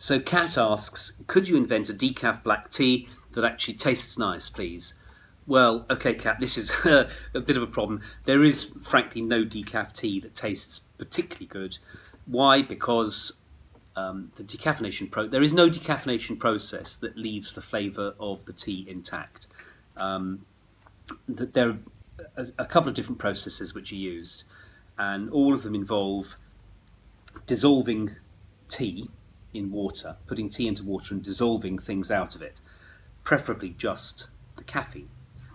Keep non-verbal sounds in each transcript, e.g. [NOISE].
So Kat asks, could you invent a decaf black tea that actually tastes nice, please? Well, okay, Kat, this is [LAUGHS] a, bit of a problem. There is, frankly, no decaf tea that tastes particularly good. Why? Because um, the decaffeination pro there is no decaffeination process that leaves the flavour of the tea intact. Um, there are a, a couple of different processes which are used, and all of them involve dissolving tea in water, putting tea into water and dissolving things out of it, preferably just the caffeine.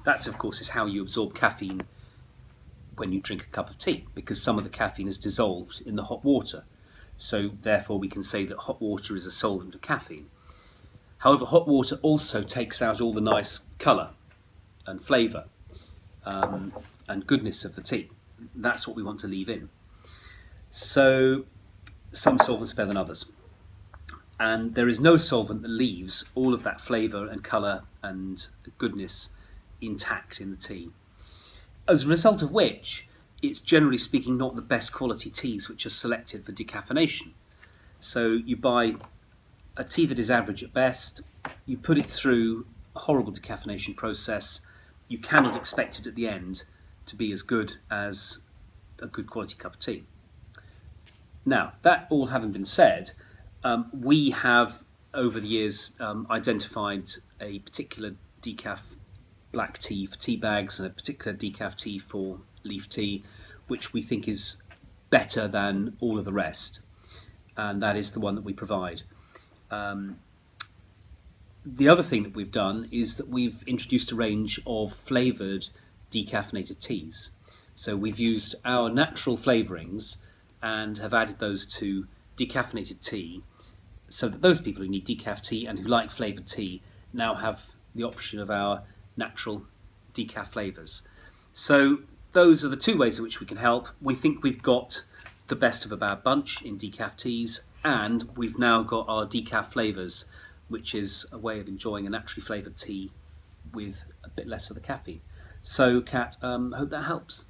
That, of course, is how you absorb caffeine when you drink a cup of tea, because some of the caffeine is dissolved in the hot water. So, therefore, we can say that hot water is a solvent of caffeine. However, hot water also takes out all the nice colour and flavour um, and goodness of the tea. That's what we want to leave in. So, some solvents are better than others and there is no solvent that leaves all of that flavour and colour and goodness intact in the tea. As a result of which, it's generally speaking not the best quality teas which are selected for decaffeination. So you buy a tea that is average at best, you put it through a horrible decaffeination process, you cannot expect it at the end to be as good as a good quality cup of tea. Now, that all having been said, um, we have, over the years, um, identified a particular decaf black tea for tea bags and a particular decaf tea for leaf tea, which we think is better than all of the rest. And that is the one that we provide. Um, the other thing that we've done is that we've introduced a range of flavoured decaffeinated teas. So we've used our natural flavourings and have added those to decaffeinated tea so that those people who need decaf tea and who like flavoured tea now have the option of our natural decaf flavours. So those are the two ways in which we can help. We think we've got the best of a bad bunch in decaf teas and we've now got our decaf flavours which is a way of enjoying a naturally flavoured tea with a bit less of the caffeine. So Kat, um, hope that helps.